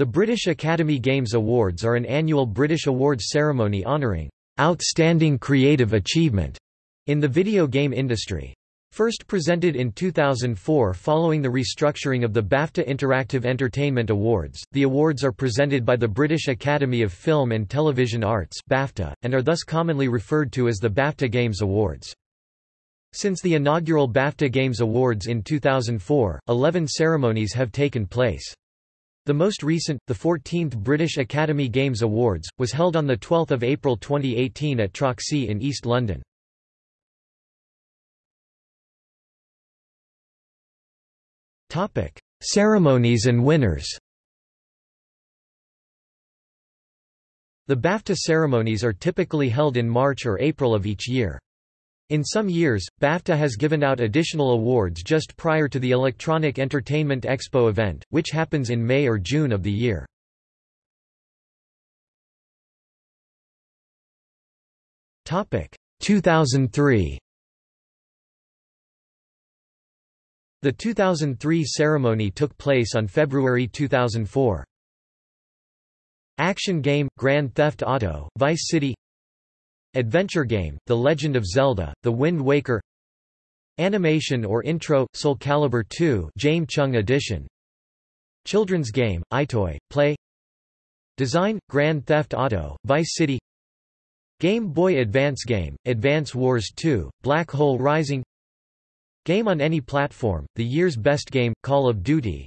The British Academy Games Awards are an annual British awards ceremony honouring outstanding creative achievement in the video game industry. First presented in 2004 following the restructuring of the BAFTA Interactive Entertainment Awards, the awards are presented by the British Academy of Film and Television Arts BAFTA, and are thus commonly referred to as the BAFTA Games Awards. Since the inaugural BAFTA Games Awards in 2004, 11 ceremonies have taken place. The most recent, the 14th British Academy Games Awards, was held on 12 April 2018 at Troxy in East London. Ceremonies and winners The BAFTA ceremonies are typically held in March or April of each year. In some years, BAFTA has given out additional awards just prior to the Electronic Entertainment Expo event, which happens in May or June of the year. Topic 2003. The 2003 ceremony took place on February 2004. Action game Grand Theft Auto Vice City Adventure game, The Legend of Zelda, The Wind Waker Animation or Intro, Soul Calibur 2 James Chung Edition. Children's game, EyeToy, Play. Design, Grand Theft Auto, Vice City. Game Boy Advance game, Advance Wars 2, Black Hole Rising. Game on any platform, the year's best game, Call of Duty.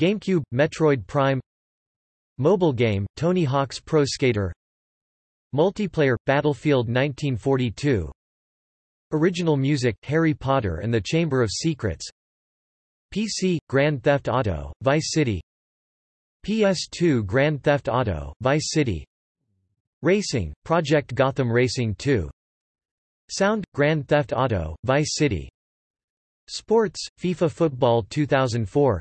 GameCube, Metroid Prime. Mobile game, Tony Hawk's Pro Skater Multiplayer – Battlefield 1942 Original music – Harry Potter and the Chamber of Secrets. PC – Grand Theft Auto, Vice City. PS2 Grand Theft Auto, Vice City. Racing – Project Gotham Racing 2 Sound – Grand Theft Auto, Vice City. Sports – FIFA Football 2004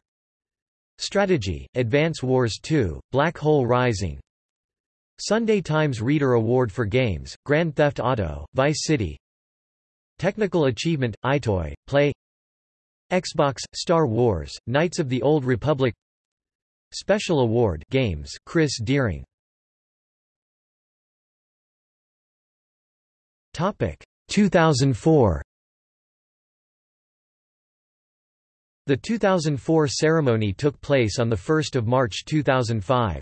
Strategy – Advance Wars 2, Black Hole Rising Sunday Times Reader Award for Games, Grand Theft Auto, Vice City. Technical Achievement, EyeToy, Play. Xbox, Star Wars, Knights of the Old Republic. Special Award Games, Chris Deering. 2004 The 2004 ceremony took place on 1 March 2005.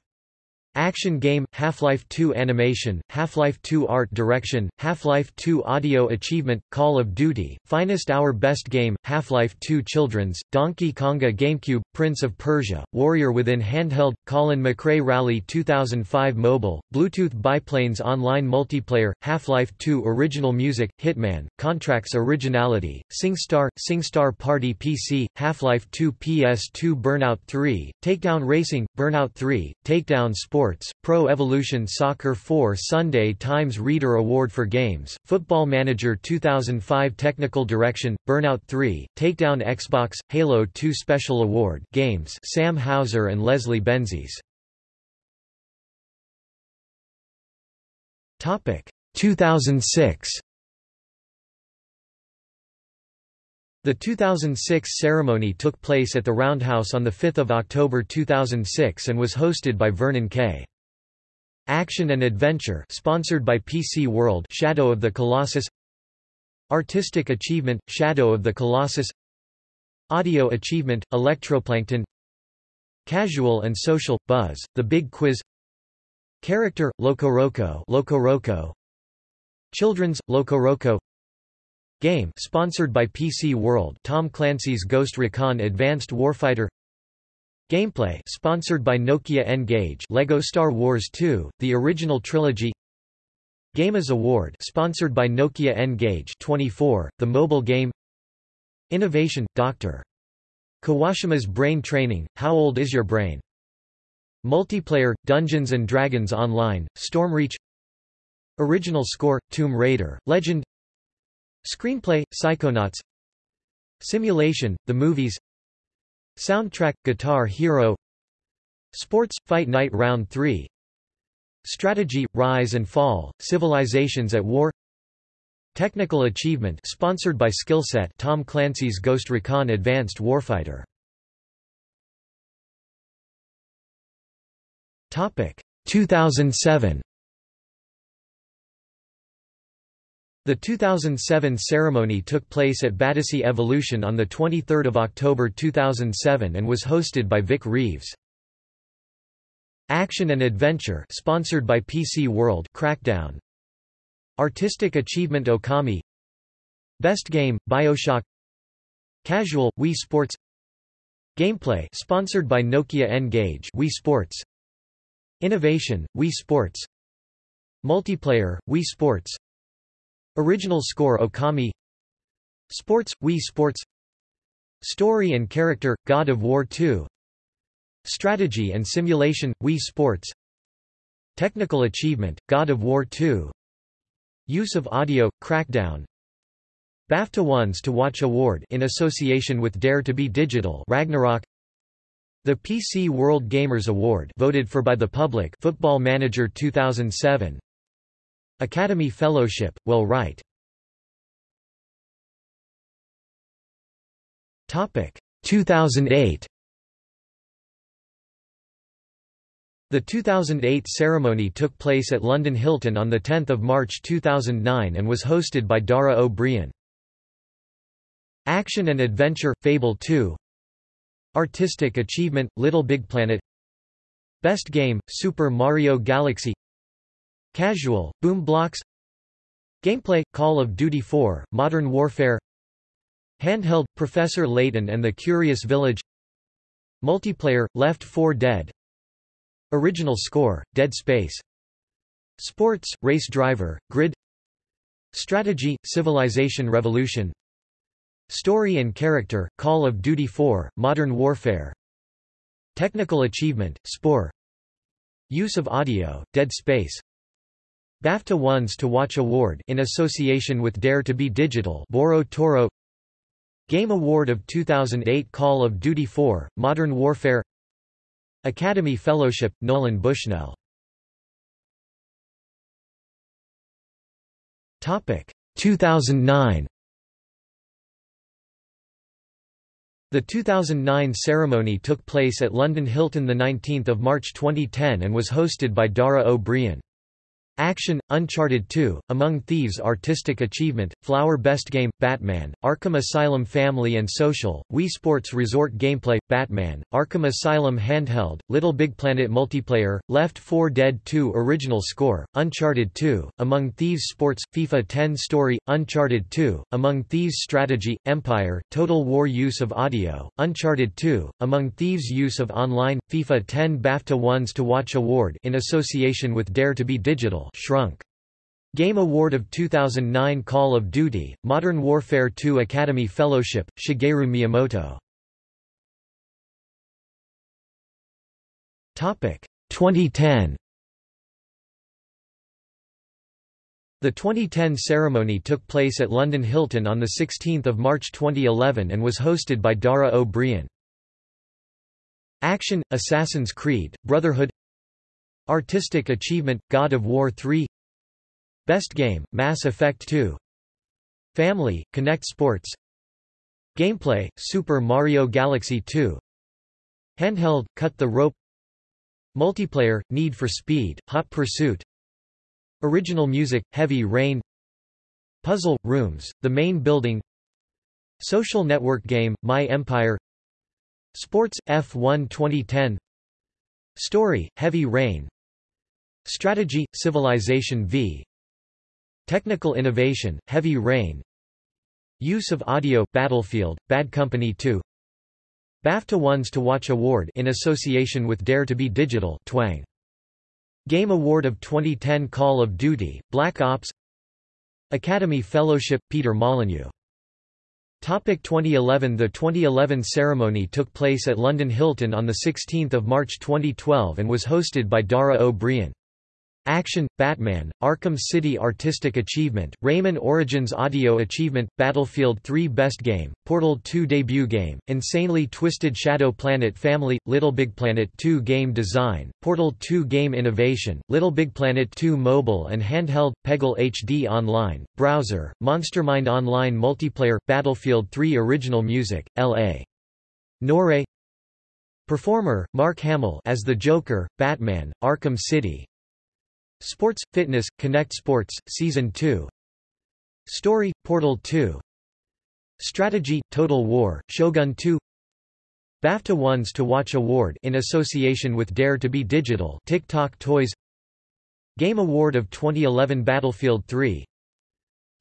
Action Game, Half-Life 2 Animation, Half-Life 2 Art Direction, Half-Life 2 Audio Achievement, Call of Duty, Finest Hour Best Game, Half-Life 2 Children's, Donkey Konga GameCube, Prince of Persia, Warrior Within Handheld, Colin McRae Rally 2005 Mobile, Bluetooth Biplanes Online Multiplayer, Half-Life 2 Original Music, Hitman, Contracts Originality, SingStar, SingStar Party PC, Half-Life 2 PS2 Burnout 3, Takedown Racing, Burnout 3, Takedown Sport Sports, Pro Evolution Soccer 4 Sunday Times Reader Award for Games, Football Manager 2005 Technical Direction, Burnout 3, Takedown Xbox, Halo 2 Special Award Games Sam Houser and Leslie Benzies. 2006 The 2006 ceremony took place at the Roundhouse on 5 October 2006 and was hosted by Vernon Kay. Action and Adventure sponsored by PC World Shadow of the Colossus. Artistic Achievement – Shadow of the Colossus. Audio Achievement – Electroplankton. Casual and Social – Buzz, The Big Quiz. Character – Locoroco Locoroco Children's – Locoroco Game sponsored by PC World Tom Clancy's Ghost Recon Advanced Warfighter. Gameplay sponsored by Nokia N-Gage Lego Star Wars 2, the original trilogy. Gameas Award sponsored by Nokia N-Gage 24, the mobile game. Innovation, Dr. Kawashima's Brain Training, How Old Is Your Brain? Multiplayer, Dungeons & Dragons Online, Stormreach. Original Score, Tomb Raider, Legend Screenplay, Psychonauts. Simulation, The Movies. Soundtrack, Guitar Hero. Sports, Fight Night Round 3 Strategy, Rise and Fall, Civilizations at War. Technical Achievement sponsored by Skillset Tom Clancy's Ghost Recon Advanced Warfighter. Topic. 2007 The 2007 ceremony took place at Battersea Evolution on 23 October 2007 and was hosted by Vic Reeves. Action and Adventure sponsored by PC World Crackdown. Artistic Achievement Okami. Best Game BioShock. Casual Wii Sports. Gameplay sponsored by Nokia N-Gage Wii Sports. Innovation Wii Sports. Multiplayer Wii Sports Original score Okami. Sports Wii Sports. Story and character God of War 2 Strategy and simulation Wii Sports. Technical achievement God of War 2 Use of audio Crackdown. BAFTA Ones to Watch Award in association with Dare to be Digital Ragnarok. The PC World Gamers Award voted for by the public Football Manager 2007 Academy Fellowship, Will Wright. Topic 2008. The 2008 ceremony took place at London Hilton on 10 March 2009 and was hosted by Dara Ó Briain. Action and Adventure – Fable 2 Artistic Achievement – Little Big Planet Best Game – Super Mario Galaxy Casual, Boom Blox. Gameplay, Call of Duty 4, Modern Warfare. Handheld, Professor Layton and the Curious Village. Multiplayer, Left 4 Dead. Original score, Dead Space. Sports, Race Driver, Grid. Strategy, Civilization Revolution. Story and Character, Call of Duty 4, Modern Warfare. Technical Achievement, Spore. Use of Audio, Dead Space BAFTA Ones to Watch Award in association with Dare to be Digital Boro Toro. Game Award of 2008 Call of Duty 4, Modern Warfare. Academy Fellowship, Nolan Bushnell. Topic 2009 The 2009 ceremony took place at London Hilton 19 March 2010 and was hosted by Dara Ó Briain. Action, Uncharted 2, Among Thieves Artistic Achievement, Flower Best Game, Batman, Arkham Asylum Family and Social, Wii Sports Resort Gameplay, Batman, Arkham Asylum Handheld, Little Big Planet Multiplayer, Left 4 Dead 2 Original Score, Uncharted 2, Among Thieves Sports, FIFA 10 Story, Uncharted 2, Among Thieves Strategy, Empire, Total War Use of Audio, Uncharted 2, Among Thieves Use of Online, FIFA 10 BAFTA Ones to Watch Award in association with Dare to be Digital Shrunk. Game Award of 2009 Call of Duty, Modern Warfare 2 Academy Fellowship, Shigeru Miyamoto. 2010 The 2010 ceremony took place at London Hilton on 16 March 2011 and was hosted by Dara Ó Briain. Action, Assassin's Creed, Brotherhood Artistic Achievement, God of War 3 Best Game, Mass Effect 2 Family, Kinect Sports. Gameplay, Super Mario Galaxy 2 Handheld, Cut the Rope. Multiplayer, Need for Speed, Hot Pursuit. Original music, Heavy Rain. Puzzle, Rooms, The Main Building. Social network game, My Empire. Sports, F1 2010 Story, Heavy Rain Strategy – Civilization v. Technical Innovation, Heavy Rain Use of Audio – Battlefield, Bad Company 2 BAFTA Ones to Watch Award in association with Dare to be Digital Twang. Game Award of 2010 Call of Duty, Black Ops Academy Fellowship, Peter Molyneux Topic 2011 The 2011 ceremony took place at London Hilton on 16 March 2012 and was hosted by Dara Ó Briain. Action, Batman, Arkham City Artistic Achievement, Rayman Origins Audio Achievement, Battlefield 3 Best Game, Portal 2 Debut Game, Insanely Twisted Shadow Planet Family, Little Big Planet 2 Game Design, Portal 2 Game Innovation, Little Big Planet 2 Mobile and Handheld, Peggle HD Online, Browser, Monstermind Online Multiplayer, Battlefield 3 Original Music, L.A. Noire Performer, Mark Hamill as the Joker, Batman, Arkham City Sports, Fitness, Kinect Sports, Season 2 Story, Portal 2 Strategy, Total War, Shogun 2 BAFTA Ones to Watch Award in association with Dare to be Digital Tick Tock Toys. Game Award of 2011 Battlefield 3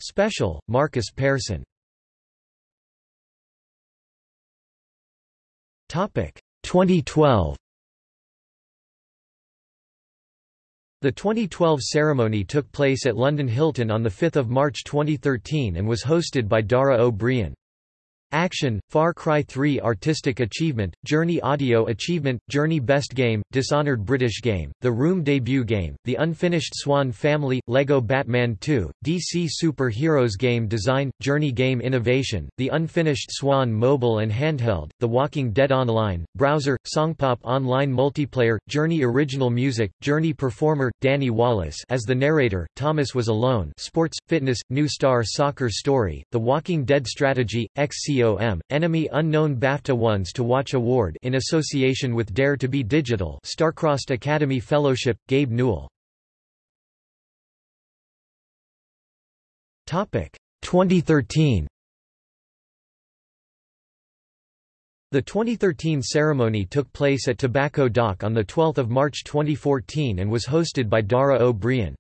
Special, Markus Persson Topic 2012 The 2012 ceremony took place at London Hilton on 5 March 2013 and was hosted by Dara Ó Briain. Action, Far Cry 3 Artistic Achievement, Journey Audio Achievement, Journey Best Game, Dishonored British Game, The Room Debut Game, The Unfinished Swan Family, Lego Batman 2, DC Super Heroes Game Design, Journey Game Innovation, The Unfinished Swan Mobile and Handheld, The Walking Dead Online, Browser, Songpop Online Multiplayer, Journey Original Music, Journey Performer, Danny Wallace as the narrator, Thomas Was Alone Sports, Fitness, New Star Soccer Story, The Walking Dead Strategy, XC COM, Enemy Unknown BAFTA Ones to Watch Award in association with Dare to be Digital Starcrossed Academy Fellowship, Gabe Newell. 2013 The 2013 ceremony took place at Tobacco Dock on 12 March 2014 and was hosted by Dara Ó Briain.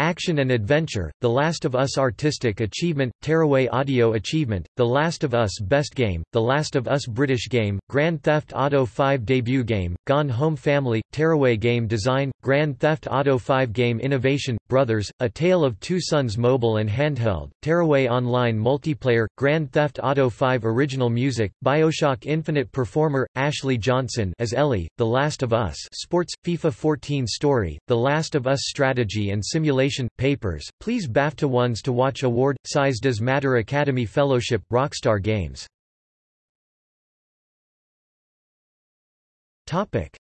Action and Adventure, The Last of Us Artistic Achievement, Tearaway Audio Achievement, The Last of Us Best Game, The Last of Us British Game, Grand Theft Auto 5 Debut Game, Gone Home Family, Tearaway Game Design, Grand Theft Auto 5 Game Innovation, Brothers, A Tale of Two Sons Mobile and Handheld, Tearaway Online Multiplayer, Grand Theft Auto 5 Original Music, Bioshock Infinite Performer, Ashley Johnson as Ellie, The Last of Us Sports, FIFA 14 Story, The Last of Us Strategy and Simulation Papers, Please BAFTA Ones to Watch Award, Size Does Matter Academy Fellowship, Rockstar Games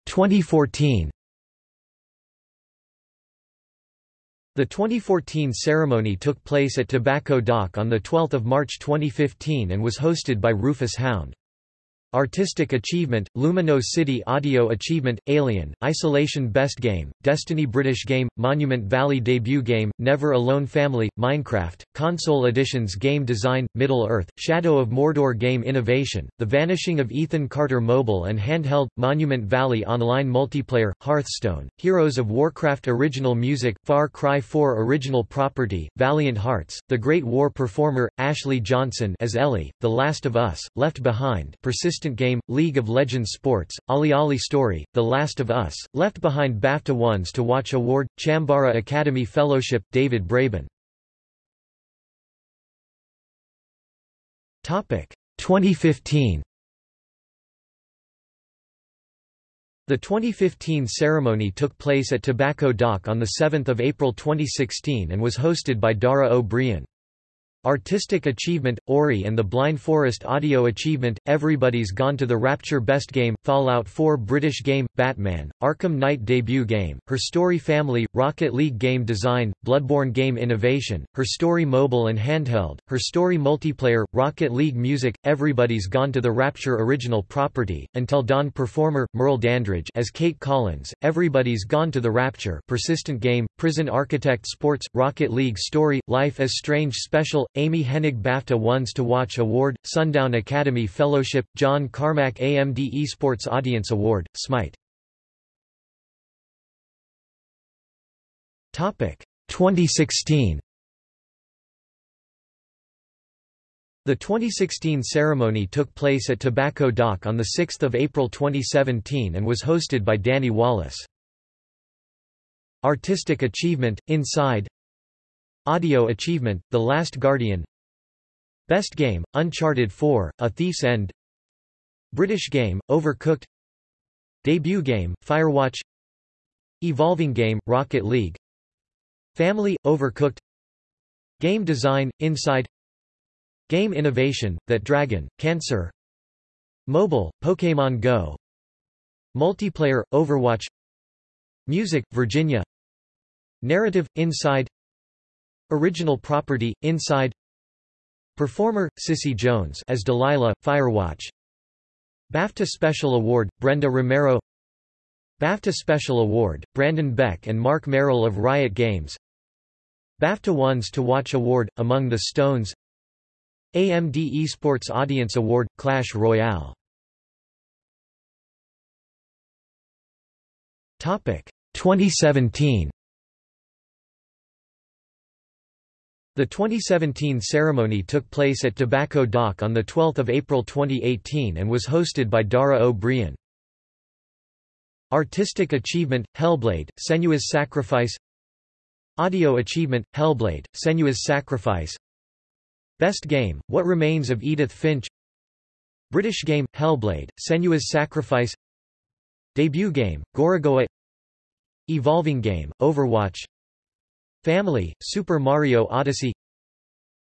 2014 The 2014 ceremony took place at Tobacco Dock on 12 March 2015 and was hosted by Rufus Hound. Artistic Achievement, Lumino City Audio Achievement, Alien, Isolation Best Game, Destiny British Game, Monument Valley Debut Game, Never Alone Family, Minecraft, Console Editions Game Design, Middle-earth, Shadow of Mordor Game Innovation, The Vanishing of Ethan Carter Mobile and Handheld, Monument Valley Online Multiplayer, Hearthstone, Heroes of Warcraft Original Music, Far Cry 4 Original Property, Valiant Hearts, The Great War Performer, Ashley Johnson as Ellie, The Last of Us, Left Behind, Persistent Game, League of Legends Sports, OlliOlli Story, The Last of Us, Left Behind BAFTA Ones to Watch Award, Chambara Academy Fellowship, David Braben. 2015 The 2015 ceremony took place at Tobacco Dock on 7 April 2016 and was hosted by Dara Ó Briain. Artistic Achievement, Ori and the Blind Forest Audio Achievement, Everybody's Gone to the Rapture Best Game, Fallout 4 British Game, Batman, Arkham Knight Debut Game, Her Story Family, Rocket League Game Design, Bloodborne Game Innovation, Her Story Mobile and Handheld, Her Story Multiplayer, Rocket League Music, Everybody's Gone to the Rapture Original Property, Until Dawn Performer, Merle Dandridge as Kate Collins, Everybody's Gone to the Rapture Persistent Game, Prison Architect Sports, Rocket League Story, Life Is Strange Special, Amy Hennig BAFTA Ones to Watch Award, Sundown Academy Fellowship, John Carmack AMD Esports Audience Award, Smite. 2016 The 2016 ceremony took place at Tobacco Dock on 6 April 2017 and was hosted by Danny Wallace. Artistic Achievement, Inside Audio Achievement, The Last Guardian. Best Game, Uncharted 4, A Thief's End. British Game, Overcooked. Debut Game, Firewatch. Evolving Game, Rocket League. Family, Overcooked. Game Design, Inside. Game Innovation, That Dragon, Cancer. Mobile, Pokémon Go. Multiplayer, Overwatch. Music, Virginia. Narrative, Inside Original property, Inside Performer, Cissy Jones as Delilah, Firewatch. BAFTA Special Award, Brenda Romero. BAFTA Special Award, Brandon Beck and Marc Merrill of Riot Games. BAFTA Ones to Watch Award, Among the Stones. AMD Esports Audience Award, Clash Royale. Topic. 2017 The 2017 ceremony took place at Tobacco Dock on 12 April 2018 and was hosted by Dara Ó Briain. Artistic Achievement, Hellblade, Senua's Sacrifice. Audio Achievement, Hellblade, Senua's Sacrifice. Best Game, What Remains of Edith Finch. British Game, Hellblade, Senua's Sacrifice. Debut Game, Gorogoa Evolving Game, Overwatch Family, Super Mario Odyssey.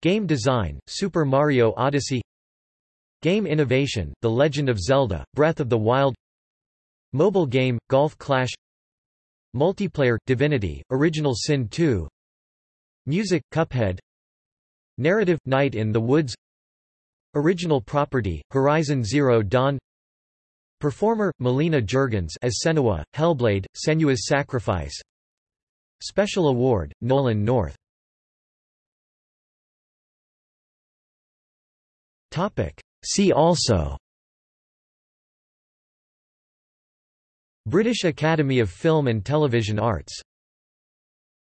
Game Design, Super Mario Odyssey. Game Innovation, The Legend of Zelda, Breath of the Wild. Mobile Game, Golf Clash. Multiplayer, Divinity, Original Sin 2 Music, Cuphead. Narrative, Night in the Woods. Original Property, Horizon Zero Dawn. Performer, Melina Juergens as Senua, Hellblade, Senua's Sacrifice Special Award, Nolan North. See also. British Academy of Film and Television Arts